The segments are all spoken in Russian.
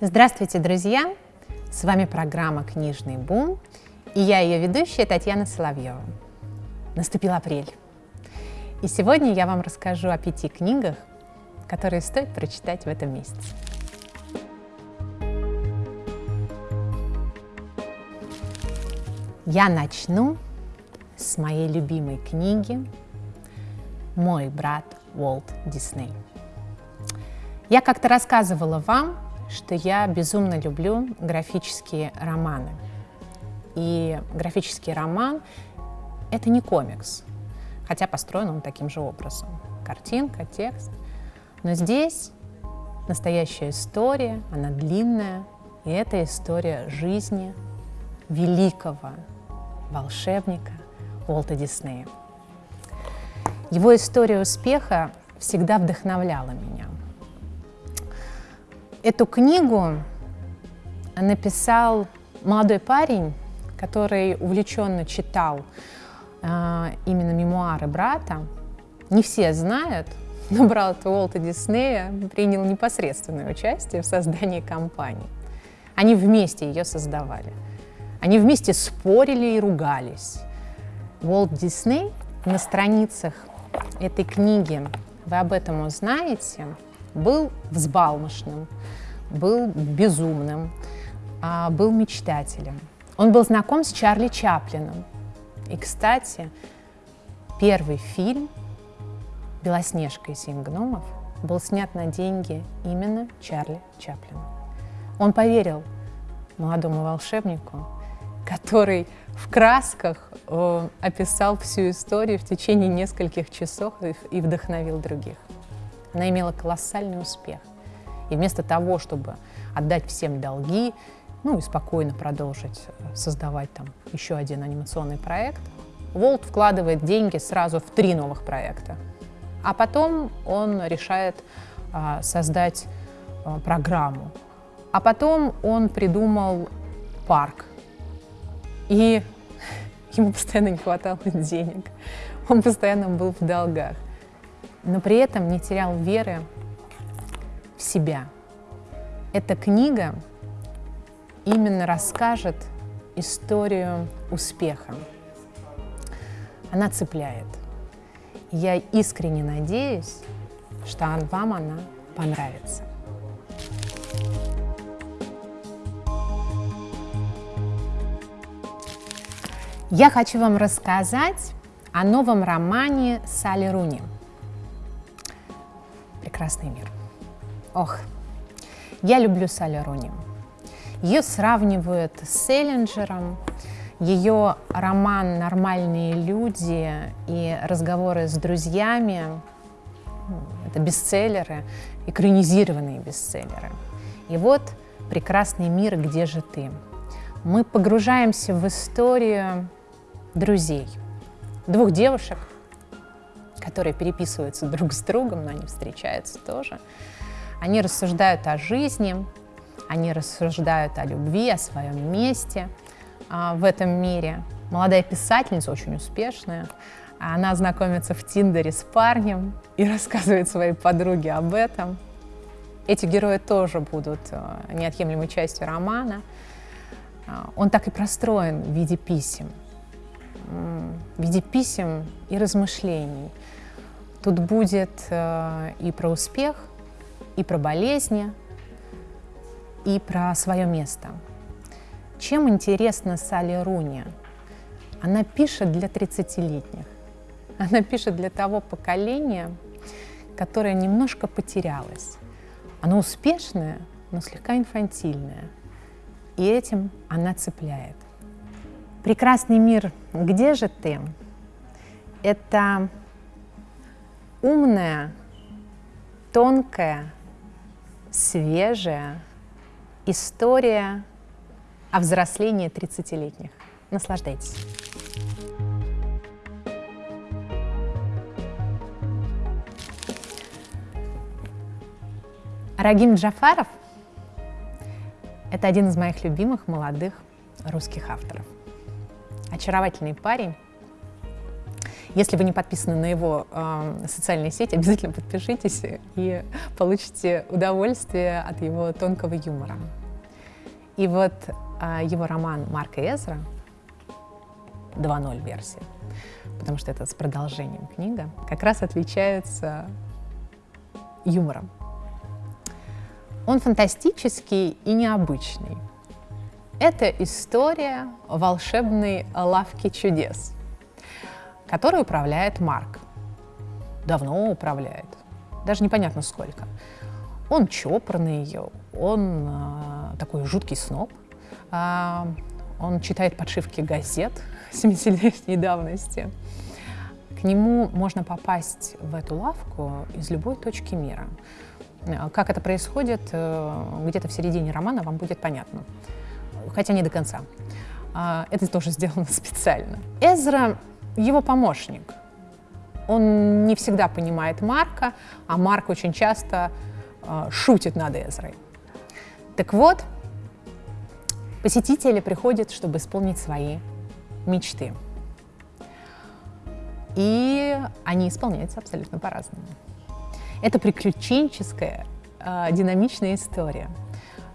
Здравствуйте, друзья! С вами программа «Книжный бум» и я ее ведущая Татьяна Соловьева. Наступил апрель. И сегодня я вам расскажу о пяти книгах, которые стоит прочитать в этом месяце. Я начну с моей любимой книги «Мой брат Уолт Дисней». Я как-то рассказывала вам, что я безумно люблю графические романы. И графический роман — это не комикс, хотя построен он таким же образом. Картинка, текст. Но здесь настоящая история, она длинная, и это история жизни великого волшебника Уолта Диснея. Его история успеха всегда вдохновляла меня. Эту книгу написал молодой парень, который увлеченно читал э, именно мемуары брата. Не все знают, но брат Уолта Диснея принял непосредственное участие в создании компании. Они вместе ее создавали. Они вместе спорили и ругались. Уолт Дисней на страницах этой книги, вы об этом узнаете, был взбалмошным, был безумным, а, был мечтателем. Он был знаком с Чарли Чаплином. И, кстати, первый фильм «Белоснежка и семь гномов» был снят на деньги именно Чарли Чаплина. Он поверил молодому волшебнику, который в красках э, описал всю историю в течение нескольких часов и, и вдохновил других. Она имела колоссальный успех. И вместо того, чтобы отдать всем долги, ну и спокойно продолжить э, создавать там еще один анимационный проект, Волт вкладывает деньги сразу в три новых проекта. А потом он решает а, создать а, программу. А потом он придумал парк. И ему постоянно не хватало денег. Он постоянно был в долгах но при этом не терял веры в себя. Эта книга именно расскажет историю успеха. Она цепляет. Я искренне надеюсь, что вам она понравится. Я хочу вам рассказать о новом романе Салли Руни – прекрасный мир. Ох, я люблю Салли Руни. Ее сравнивают с Селлинджером, ее роман «Нормальные люди» и разговоры с друзьями это бестселлеры, экранизированные бестселлеры. И вот «Прекрасный мир, где же ты?». Мы погружаемся в историю друзей, двух девушек, которые переписываются друг с другом, но они встречаются тоже. Они рассуждают о жизни, они рассуждают о любви, о своем месте а, в этом мире. Молодая писательница, очень успешная, она знакомится в Тиндере с парнем и рассказывает своей подруге об этом. Эти герои тоже будут а, неотъемлемой частью романа. А, он так и простроен в виде писем, в виде писем и размышлений. Тут будет э, и про успех, и про болезни, и про свое место. Чем интересна Салли Руни? Она пишет для 30-летних. Она пишет для того поколения, которое немножко потерялось. Оно успешное, но слегка инфантильное. И этим она цепляет. «Прекрасный мир, где же ты?» Это умная, тонкая, свежая история о взрослении 30-летних. Наслаждайтесь. Рагим Джафаров – это один из моих любимых молодых русских авторов. Очаровательный парень, Если вы не подписаны на его э, социальные сети, обязательно подпишитесь и получите удовольствие от его тонкого юмора. И вот э, его роман Марка Эзра 2.0 версия, потому что это с продолжением книга, как раз отличается юмором. Он фантастический и необычный. Это история волшебной лавки чудес, которой управляет Марк. Давно управляет, даже непонятно сколько. Он чопорный, он э, такой жуткий сноб, э, он читает подшивки газет 70-летней давности. К нему можно попасть в эту лавку из любой точки мира. Э, как это происходит, э, где-то в середине романа вам будет понятно хотя не до конца. А, это тоже сделано специально. Эзра — его помощник. Он не всегда понимает Марка, а Марк очень часто а, шутит над Эзрой. Так вот, посетители приходят, чтобы исполнить свои мечты. И они исполняются абсолютно по-разному. Это приключенческая, э, динамичная история.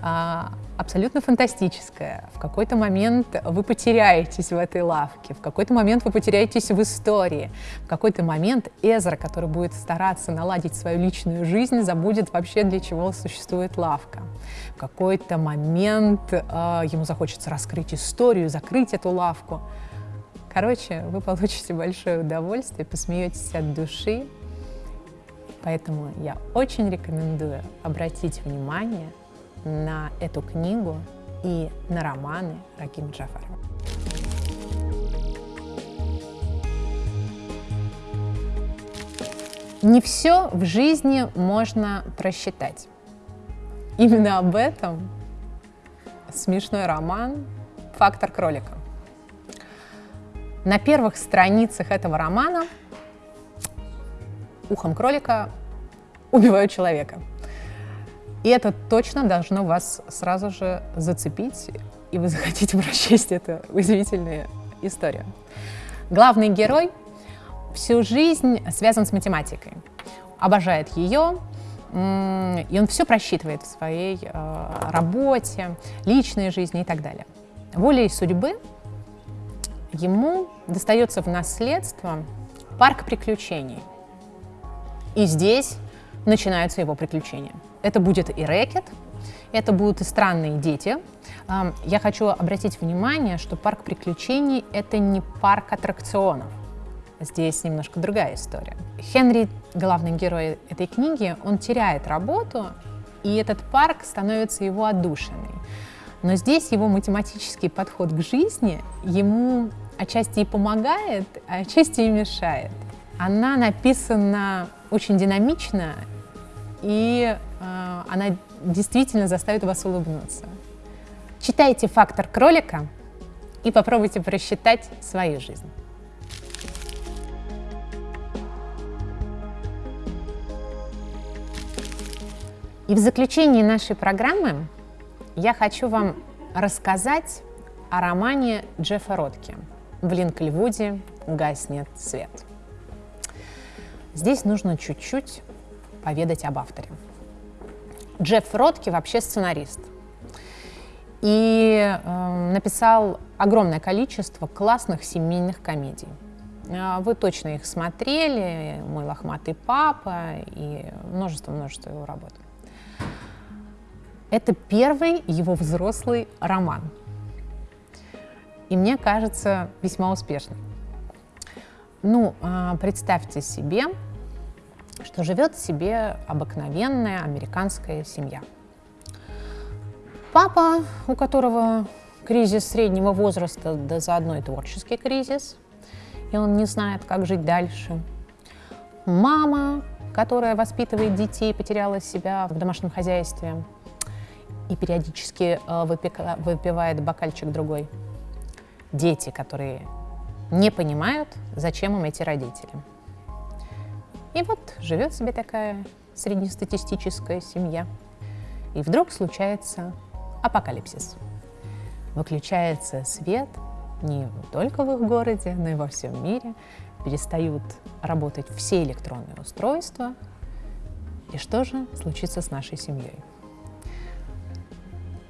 А, абсолютно фантастическое. В какой-то момент вы потеряетесь в этой лавке, в какой-то момент вы потеряетесь в истории, в какой-то момент Эзра, который будет стараться наладить свою личную жизнь, забудет вообще, для чего существует лавка. В какой-то момент э, ему захочется раскрыть историю, закрыть эту лавку. Короче, вы получите большое удовольствие, посмеетесь от души. Поэтому я очень рекомендую обратить внимание на эту книгу и на романы Раким Джафарова. Не все в жизни можно просчитать. Именно об этом смешной роман «Фактор кролика». На первых страницах этого романа ухом кролика убивают человека – и это точно должно вас сразу же зацепить, и вы захотите прочесть эту удивительную историю. Главный герой всю жизнь связан с математикой, обожает ее, и он все просчитывает в своей э, работе, личной жизни и так далее. Волей судьбы ему достается в наследство парк приключений. И здесь начинаются его приключения. Это будет и рэкет, это будут и странные дети. Я хочу обратить внимание, что парк приключений — это не парк аттракционов. Здесь немножко другая история. Хенри, главный герой этой книги, он теряет работу, и этот парк становится его отдушиной. Но здесь его математический подход к жизни ему отчасти и помогает, а отчасти и мешает. Она написана очень динамично и э, она действительно заставит вас улыбнуться. Читайте «Фактор кролика» и попробуйте просчитать свою жизнь. И в заключении нашей программы я хочу вам рассказать о романе Джеффа Ротки «В Линкольвуде гаснет свет». Здесь нужно чуть-чуть поведать об авторе. Джефф Ротки вообще сценарист. И э, написал огромное количество классных семейных комедий. Э, вы точно их смотрели, «Мой лохматый папа» и множество-множество его работ. Это первый его взрослый роман. И мне кажется, весьма успешный. Ну, э, представьте себе, что живет себе обыкновенная американская семья. Папа, у которого кризис среднего возраста, да заодно и творческий кризис, и он не знает, как жить дальше. Мама, которая воспитывает детей, потеряла себя в домашнем хозяйстве и периодически э, выпивает бокальчик другой. Дети, которые не понимают, зачем им эти родители. И вот живет себе такая среднестатистическая семья. И вдруг случается апокалипсис. Выключается свет не только в их городе, но и во всем мире. перестают работать все электронные устройства, и что же случится с нашей семьей?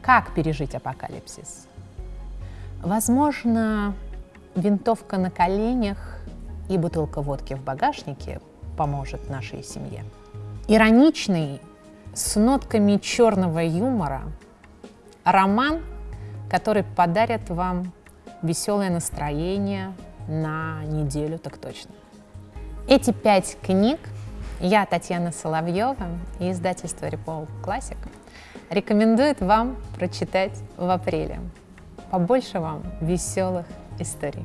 Как пережить апокалипсис? Возможно, винтовка на коленях и бутылка водки в багажнике поможет нашей семье. Ироничный, с нотками черного юмора, роман, который подарит вам веселое настроение на неделю так точно. Эти пять книг я, Татьяна Соловьева, и издательство Репол Классик рекомендует вам прочитать в апреле. Побольше вам веселых историй.